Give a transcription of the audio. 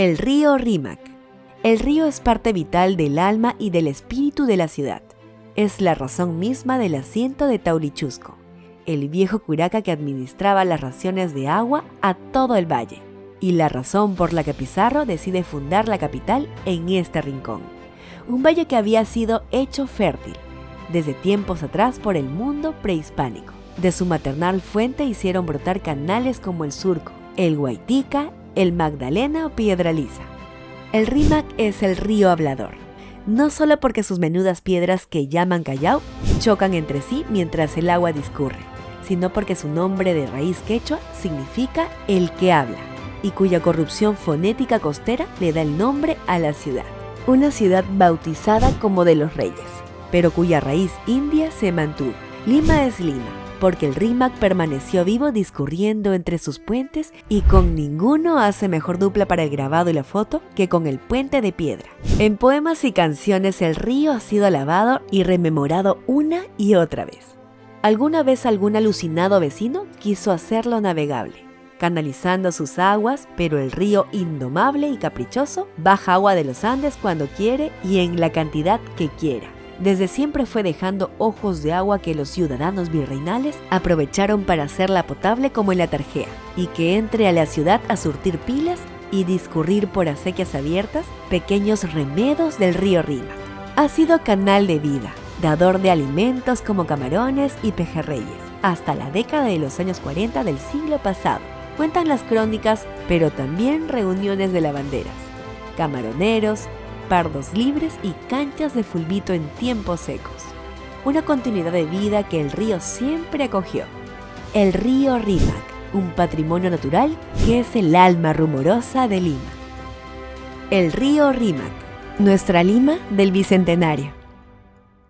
El río Rímac. El río es parte vital del alma y del espíritu de la ciudad. Es la razón misma del asiento de Taurichusco, el viejo curaca que administraba las raciones de agua a todo el valle, y la razón por la que Pizarro decide fundar la capital en este rincón. Un valle que había sido hecho fértil desde tiempos atrás por el mundo prehispánico. De su maternal fuente hicieron brotar canales como el Surco, el Guaitica el Magdalena o Piedra Lisa. El Rímac es el río hablador, no solo porque sus menudas piedras que llaman Callao chocan entre sí mientras el agua discurre, sino porque su nombre de raíz quechua significa el que habla, y cuya corrupción fonética costera le da el nombre a la ciudad. Una ciudad bautizada como de los reyes, pero cuya raíz india se mantuvo. Lima es Lima, porque el Rímac permaneció vivo discurriendo entre sus puentes y con ninguno hace mejor dupla para el grabado y la foto que con el puente de piedra. En poemas y canciones el río ha sido alabado y rememorado una y otra vez. Alguna vez algún alucinado vecino quiso hacerlo navegable, canalizando sus aguas, pero el río indomable y caprichoso baja agua de los Andes cuando quiere y en la cantidad que quiera desde siempre fue dejando ojos de agua que los ciudadanos virreinales aprovecharon para hacerla potable como en la Tarjea, y que entre a la ciudad a surtir pilas y discurrir por acequias abiertas pequeños remedos del río Rima. Ha sido canal de vida, dador de alimentos como camarones y pejerreyes, hasta la década de los años 40 del siglo pasado. Cuentan las crónicas, pero también reuniones de lavanderas, camaroneros, pardos libres y canchas de fulbito en tiempos secos. Una continuidad de vida que el río siempre acogió. El río Rímac, un patrimonio natural que es el alma rumorosa de Lima. El río Rímac, nuestra Lima del Bicentenario.